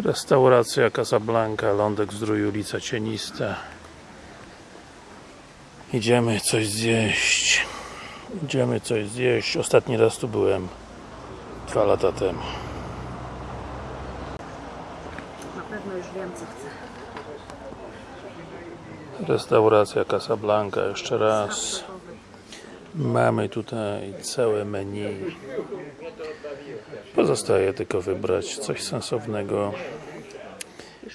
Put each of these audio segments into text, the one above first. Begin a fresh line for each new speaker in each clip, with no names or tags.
Restauracja Casablanca, Lądek Zdrój, ulica Cienista. Idziemy coś zjeść. Idziemy coś zjeść. Ostatni raz tu byłem dwa lata temu.
Na pewno już wiem, co chcę.
Restauracja Casablanca, jeszcze raz. Mamy tutaj całe menu. Pozostaje tylko wybrać coś sensownego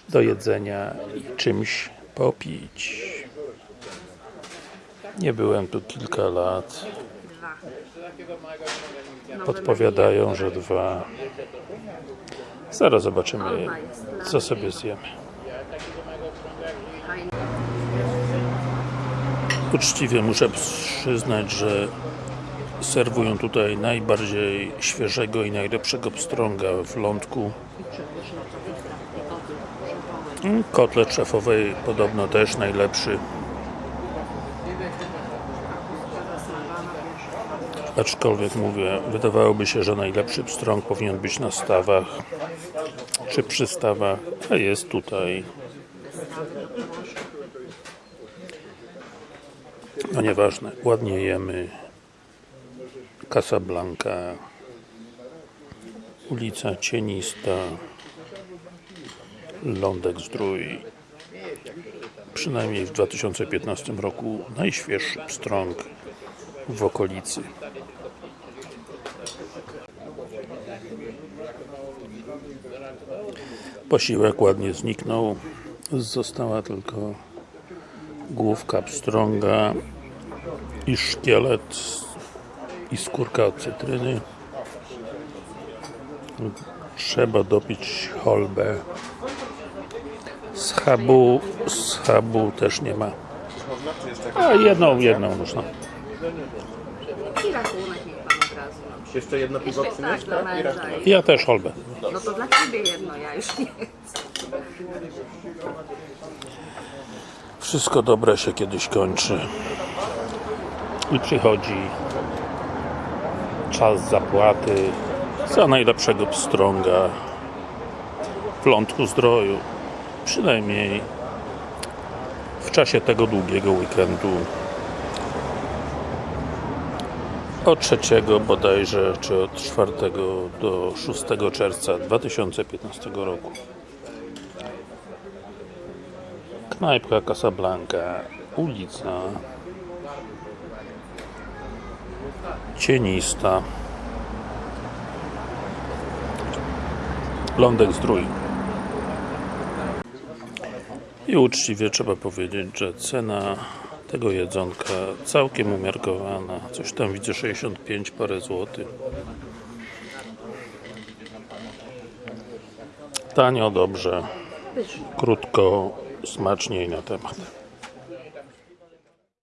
do jedzenia i czymś popić. Nie byłem tu kilka lat. Podpowiadają, że dwa. Zaraz zobaczymy, co sobie zjemy. Uczciwie muszę przyznać, że serwują tutaj najbardziej świeżego i najlepszego pstrąga w lądku. Mm, Kotlet szefowej podobno też najlepszy. Aczkolwiek mówię, wydawałoby się, że najlepszy pstrąg powinien być na stawach czy przystawach, a jest tutaj. No nieważne, ładnie jemy. Casablanca, ulica Cienista, Lądek Zdrój. Przynajmniej w 2015 roku najświeższy pstrąg w okolicy. Posiłek ładnie zniknął. Została tylko główka pstrąga i szkielet i skórka od cytryny. Trzeba dopić cholbę. Schabu, schabu też nie ma. A jedną, jedną można.
I rachunek niech pan od razu. No.
Jeszcze jedno piwo
tak,
przynieść, tak? I
męża.
rachunek.
Ja też cholbę.
No to dla ciebie jedno, ja już nie chcę.
Wszystko dobre się kiedyś kończy. I przychodzi czas zapłaty za najlepszego pstrąga w lądku zdroju. Przynajmniej w czasie tego długiego weekendu. Od 3 bodajże, czy od 4 do 6 czerwca 2015 roku. Knajpka Casablanca, ulica Cienista. Lądek Zdrój i uczciwie trzeba powiedzieć, że cena tego jedzonka całkiem umiarkowana. Coś tam widzę 65 parę złotych. Tanio, dobrze. Krótko, smacznie i na temat